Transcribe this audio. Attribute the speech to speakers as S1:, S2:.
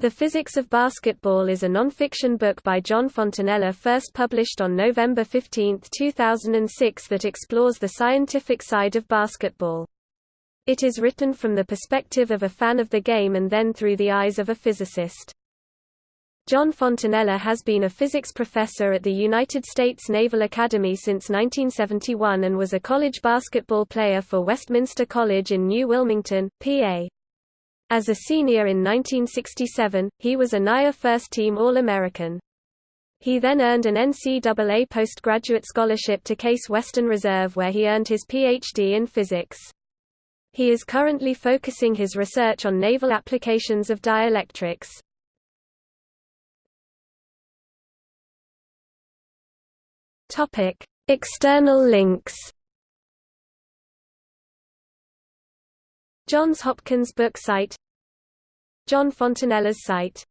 S1: The Physics of Basketball is a non-fiction book by John Fontanella first published on November 15, 2006 that explores the scientific side of basketball. It is written from the perspective of a fan of the game and then through the eyes of a physicist. John Fontanella has been a physics professor at the United States Naval Academy since 1971 and was a college basketball player for Westminster College in New Wilmington, PA. As a senior in 1967, he was a NAIA first-team All-American. He then earned an NCAA postgraduate scholarship to Case Western Reserve where he earned his Ph.D. in physics. He is currently focusing his research on naval applications of dielectrics. External links Johns Hopkins book site John Fontanella's site